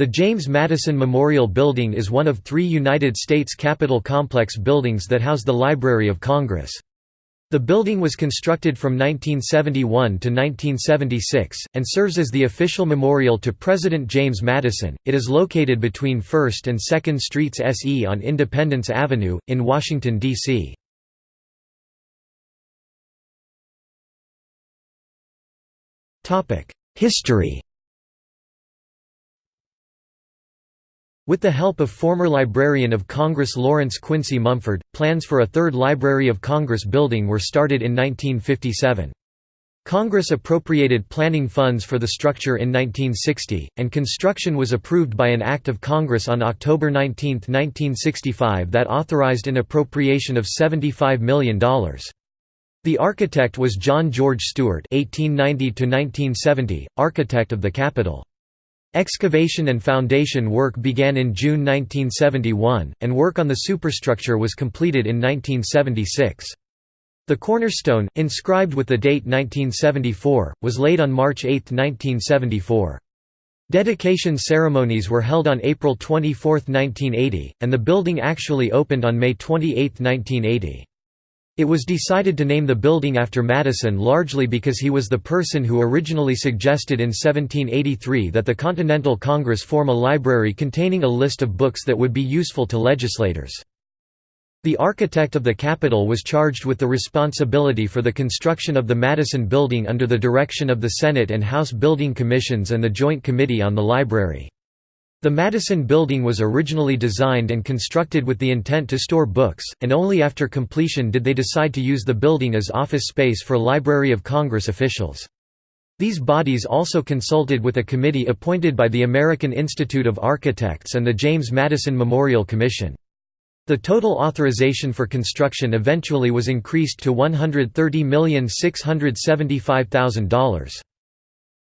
The James Madison Memorial Building is one of three United States Capitol Complex buildings that house the Library of Congress. The building was constructed from 1971 to 1976, and serves as the official memorial to President James Madison. It is located between 1st and 2nd Streets SE on Independence Avenue, in Washington, D.C. History With the help of former Librarian of Congress Lawrence Quincy Mumford, plans for a third Library of Congress building were started in 1957. Congress appropriated planning funds for the structure in 1960, and construction was approved by an Act of Congress on October 19, 1965 that authorized an appropriation of $75 million. The architect was John George Stewart (1890–1970), architect of the Capitol. Excavation and foundation work began in June 1971, and work on the superstructure was completed in 1976. The cornerstone, inscribed with the date 1974, was laid on March 8, 1974. Dedication ceremonies were held on April 24, 1980, and the building actually opened on May 28, 1980. It was decided to name the building after Madison largely because he was the person who originally suggested in 1783 that the Continental Congress form a library containing a list of books that would be useful to legislators. The architect of the Capitol was charged with the responsibility for the construction of the Madison Building under the direction of the Senate and House Building Commissions and the Joint Committee on the Library. The Madison Building was originally designed and constructed with the intent to store books, and only after completion did they decide to use the building as office space for Library of Congress officials. These bodies also consulted with a committee appointed by the American Institute of Architects and the James Madison Memorial Commission. The total authorization for construction eventually was increased to $130,675,000.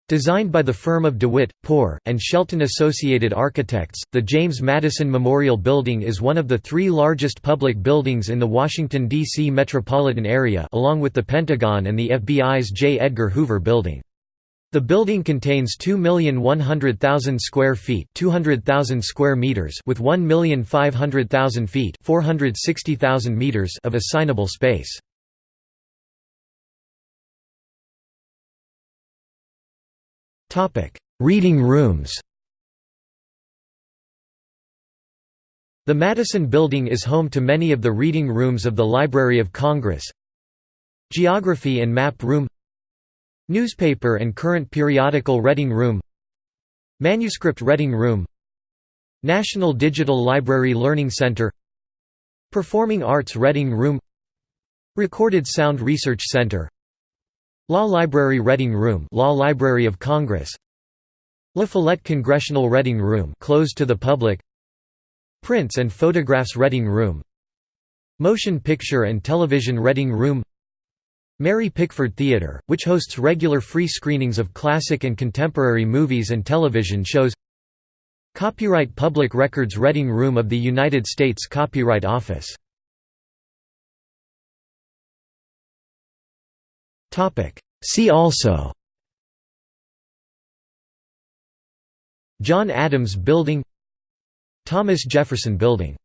Designed by the firm of DeWitt, Poor, and Shelton Associated Architects, the James Madison Memorial Building is one of the three largest public buildings in the Washington, D.C. metropolitan area along with the Pentagon and the FBI's J. Edgar Hoover Building. The building contains 2,100,000 square feet 200,000 square meters with 1,500,000 feet 460,000 meters of assignable space. Reading rooms. The Madison Building is home to many of the reading rooms of the Library of Congress. Geography and Map Room. Newspaper and current periodical reading room. Manuscript reading room. National Digital Library Learning Center. Performing Arts Reading Room. Recorded Sound Research Center Law Library Reading Room Law Library of Congress. La Follette Congressional Reading Room closed to the public. Prints and Photographs Reading Room. Motion Picture and Television Reading Room. Mary Pickford Theatre, which hosts regular free screenings of classic and contemporary movies and television shows. Copyright Public Records Reading Room of the United States Copyright Office See also. John Adams Building Thomas Jefferson Building